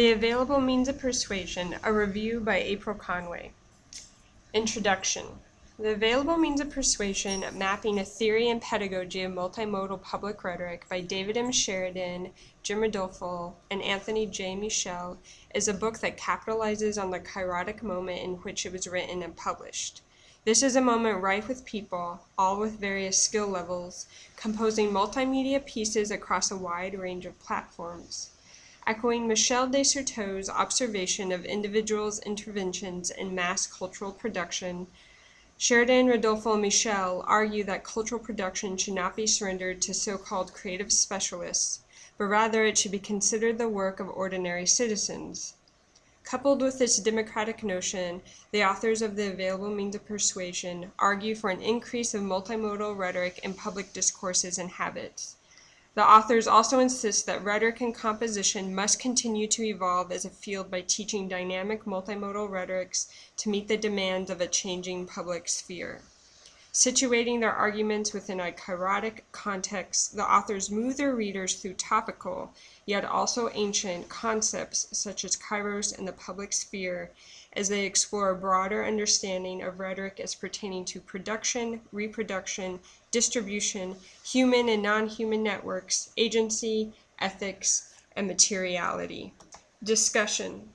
The Available Means of Persuasion, a review by April Conway. Introduction. The Available Means of Persuasion, Mapping a Theory and Pedagogy of Multimodal Public Rhetoric by David M. Sheridan, Jim Ridolfo, and Anthony J. Michel is a book that capitalizes on the kairotic moment in which it was written and published. This is a moment rife with people, all with various skill levels, composing multimedia pieces across a wide range of platforms. Echoing Michel de Certeau's observation of individuals' interventions in mass cultural production, Sheridan, Ridolfo, and Michel argue that cultural production should not be surrendered to so-called creative specialists, but rather it should be considered the work of ordinary citizens. Coupled with this democratic notion, the authors of the available means of persuasion argue for an increase of multimodal rhetoric in public discourses and habits. The authors also insist that rhetoric and composition must continue to evolve as a field by teaching dynamic multimodal rhetorics to meet the demands of a changing public sphere. Situating their arguments within a kairotic context, the authors move their readers through topical, yet also ancient, concepts such as kairos and the public sphere as they explore a broader understanding of rhetoric as pertaining to production, reproduction, distribution, human and non-human networks, agency, ethics, and materiality. Discussion.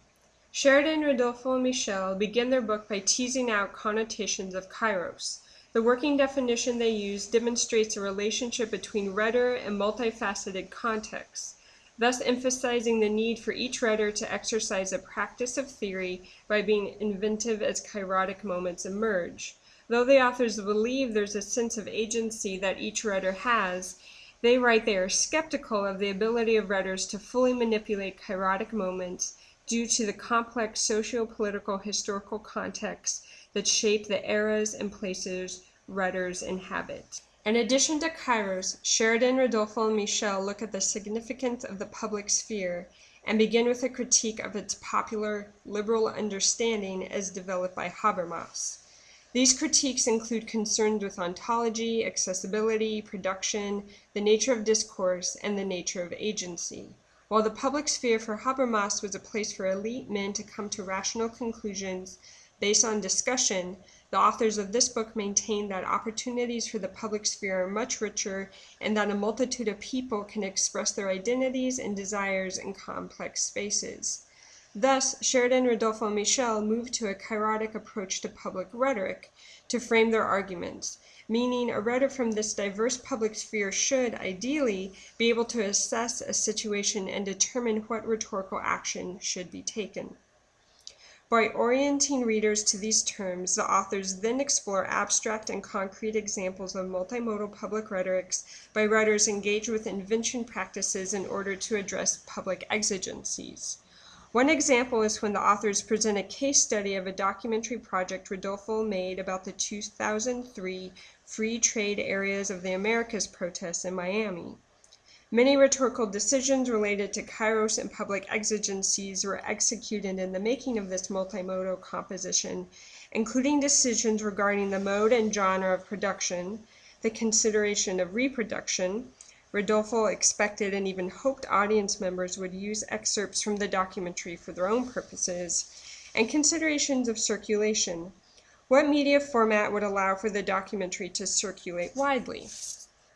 Sheridan, Ridolfo, and Michel begin their book by teasing out connotations of kairos. The working definition they use demonstrates a relationship between rhetor and multifaceted contexts, thus emphasizing the need for each rhetor to exercise a practice of theory by being inventive as kairotic moments emerge. Though the authors believe there's a sense of agency that each rhetor has, they write they are skeptical of the ability of rhetors to fully manipulate kairotic moments due to the complex socio-political historical contexts that shape the eras and places writers inhabit. In addition to Kairos, Sheridan, Ridolfo, and Michel look at the significance of the public sphere and begin with a critique of its popular liberal understanding as developed by Habermas. These critiques include concerns with ontology, accessibility, production, the nature of discourse, and the nature of agency. While the public sphere for Habermas was a place for elite men to come to rational conclusions based on discussion, the authors of this book maintain that opportunities for the public sphere are much richer and that a multitude of people can express their identities and desires in complex spaces. Thus, Sheridan, Ridolfo, and Michel move to a kairotic approach to public rhetoric to frame their arguments, meaning a rhetor from this diverse public sphere should, ideally, be able to assess a situation and determine what rhetorical action should be taken. By orienting readers to these terms, the authors then explore abstract and concrete examples of multimodal public rhetorics by writers engaged with invention practices in order to address public exigencies. One example is when the authors present a case study of a documentary project Ridolfo made about the 2003 Free Trade Areas of the Americas protests in Miami. Many rhetorical decisions related to kairos and public exigencies were executed in the making of this multimodal composition, including decisions regarding the mode and genre of production, the consideration of reproduction, Ridolfo expected and even hoped audience members would use excerpts from the documentary for their own purposes, and considerations of circulation. What media format would allow for the documentary to circulate widely?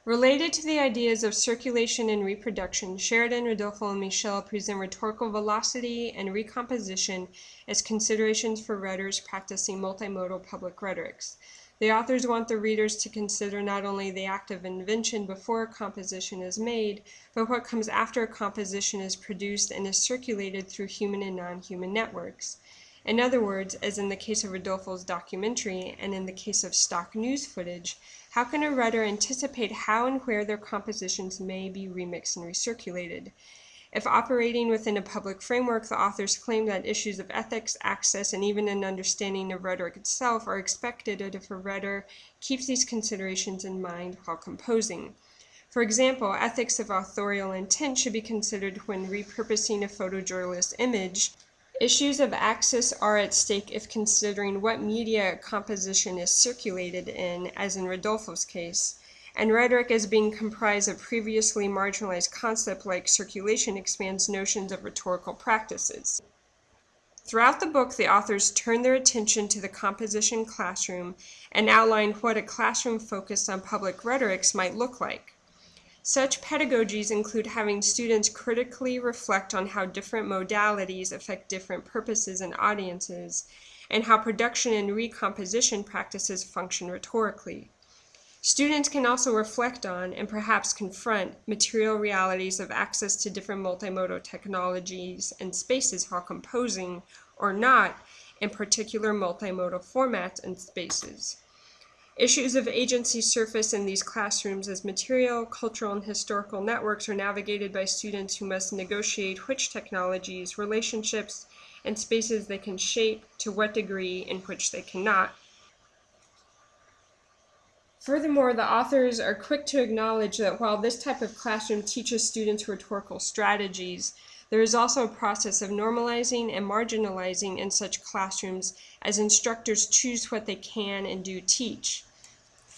Related to the ideas of circulation and reproduction, Sheridan, Ridolfo, and Michel present rhetorical velocity and recomposition as considerations for writers practicing multimodal public rhetorics. The authors want the readers to consider not only the act of invention before a composition is made, but what comes after a composition is produced and is circulated through human and non-human networks. In other words, as in the case of Ridolfo's documentary and in the case of stock news footage, how can a writer anticipate how and where their compositions may be remixed and recirculated? If operating within a public framework, the authors claim that issues of ethics, access, and even an understanding of rhetoric itself are expected if a writer keeps these considerations in mind while composing. For example, ethics of authorial intent should be considered when repurposing a photojournalist image Issues of access are at stake if considering what media composition is circulated in, as in Ridolfo's case, and rhetoric as being comprised of previously marginalized concepts like circulation expands notions of rhetorical practices. Throughout the book, the authors turn their attention to the composition classroom and outline what a classroom focused on public rhetorics might look like. Such pedagogies include having students critically reflect on how different modalities affect different purposes and audiences, and how production and recomposition practices function rhetorically. Students can also reflect on and perhaps confront material realities of access to different multimodal technologies and spaces while composing or not in particular multimodal formats and spaces. Issues of agency surface in these classrooms as material, cultural, and historical networks are navigated by students who must negotiate which technologies, relationships, and spaces they can shape to what degree in which they cannot. Furthermore, the authors are quick to acknowledge that while this type of classroom teaches students rhetorical strategies, there is also a process of normalizing and marginalizing in such classrooms as instructors choose what they can and do teach.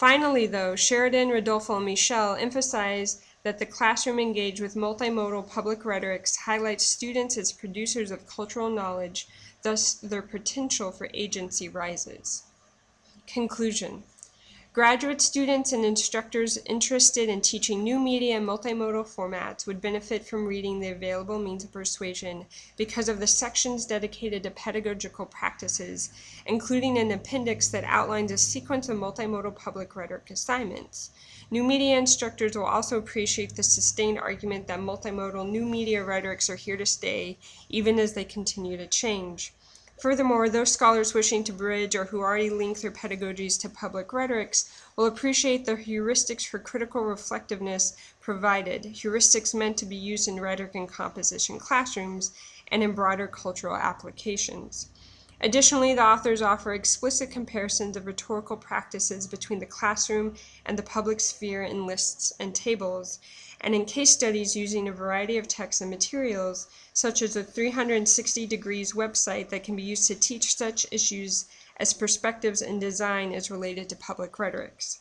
Finally, though, Sheridan, Ridolfo, and Michel emphasize that the classroom engaged with multimodal public rhetorics highlights students as producers of cultural knowledge, thus their potential for agency rises. Conclusion Graduate students and instructors interested in teaching new media and multimodal formats would benefit from reading the available means of persuasion because of the sections dedicated to pedagogical practices, including an appendix that outlines a sequence of multimodal public rhetoric assignments. New media instructors will also appreciate the sustained argument that multimodal new media rhetorics are here to stay, even as they continue to change. Furthermore, those scholars wishing to bridge or who already link their pedagogies to public rhetorics will appreciate the heuristics for critical reflectiveness provided, heuristics meant to be used in rhetoric and composition classrooms and in broader cultural applications. Additionally, the authors offer explicit comparisons of rhetorical practices between the classroom and the public sphere in lists and tables, and in case studies using a variety of texts and materials, such as a 360 degrees website that can be used to teach such issues as perspectives and design as related to public rhetorics.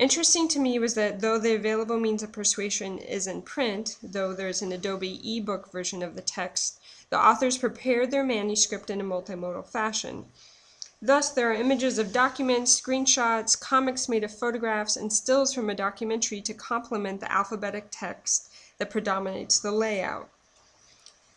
Interesting to me was that though the available means of persuasion is in print, though there's an Adobe ebook version of the text, the authors prepared their manuscript in a multimodal fashion. Thus, there are images of documents, screenshots, comics made of photographs, and stills from a documentary to complement the alphabetic text that predominates the layout.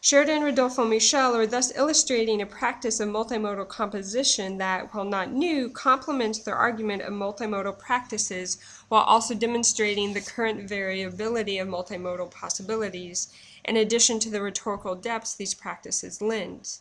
Sheridan and Ridolfo Michel are thus illustrating a practice of multimodal composition that, while not new, complements their argument of multimodal practices while also demonstrating the current variability of multimodal possibilities, in addition to the rhetorical depths these practices lend.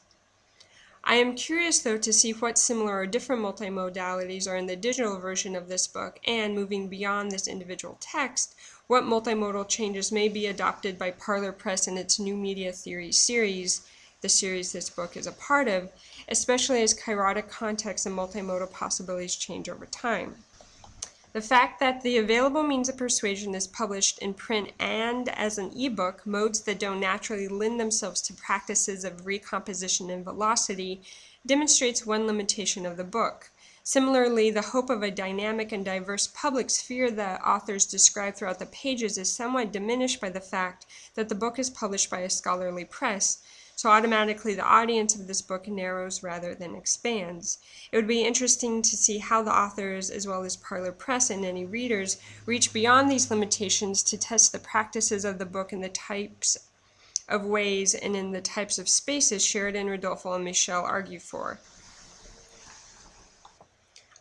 I am curious, though, to see what similar or different multimodalities are in the digital version of this book, and moving beyond this individual text, what multimodal changes may be adopted by Parlor Press in its New Media Theory series, the series this book is a part of, especially as kairotic contexts and multimodal possibilities change over time. The fact that the available means of persuasion is published in print and as an ebook, modes that don't naturally lend themselves to practices of recomposition and velocity, demonstrates one limitation of the book. Similarly, the hope of a dynamic and diverse public sphere that authors describe throughout the pages is somewhat diminished by the fact that the book is published by a scholarly press, so automatically the audience of this book narrows rather than expands. It would be interesting to see how the authors, as well as Parlor Press and any readers, reach beyond these limitations to test the practices of the book in the types of ways and in the types of spaces Sheridan, Ridolfo, and Michel argue for.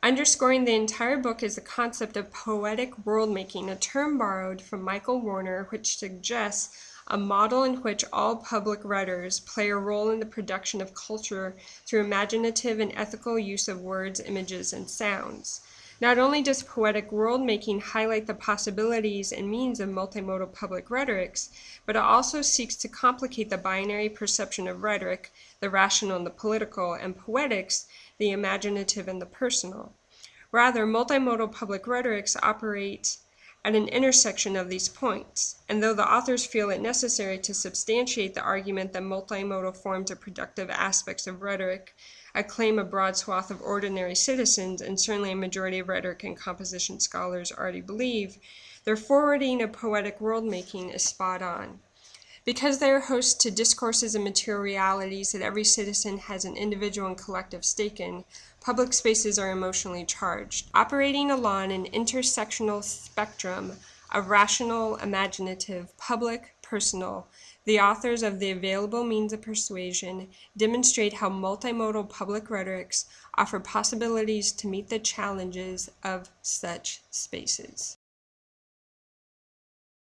Underscoring the entire book is the concept of poetic world making, a term borrowed from Michael Warner, which suggests a model in which all public writers play a role in the production of culture through imaginative and ethical use of words, images, and sounds. Not only does poetic world making highlight the possibilities and means of multimodal public rhetorics, but it also seeks to complicate the binary perception of rhetoric, the rational and the political, and poetics, the imaginative and the personal. Rather, multimodal public rhetorics operate at an intersection of these points, and though the authors feel it necessary to substantiate the argument that multimodal forms are productive aspects of rhetoric, acclaim a broad swath of ordinary citizens, and certainly a majority of rhetoric and composition scholars already believe, their forwarding of poetic world making is spot on. Because they are host to discourses and materialities that every citizen has an individual and collective stake in, public spaces are emotionally charged. Operating along an intersectional spectrum of rational, imaginative, public, personal, the authors of the available means of persuasion demonstrate how multimodal public rhetorics offer possibilities to meet the challenges of such spaces.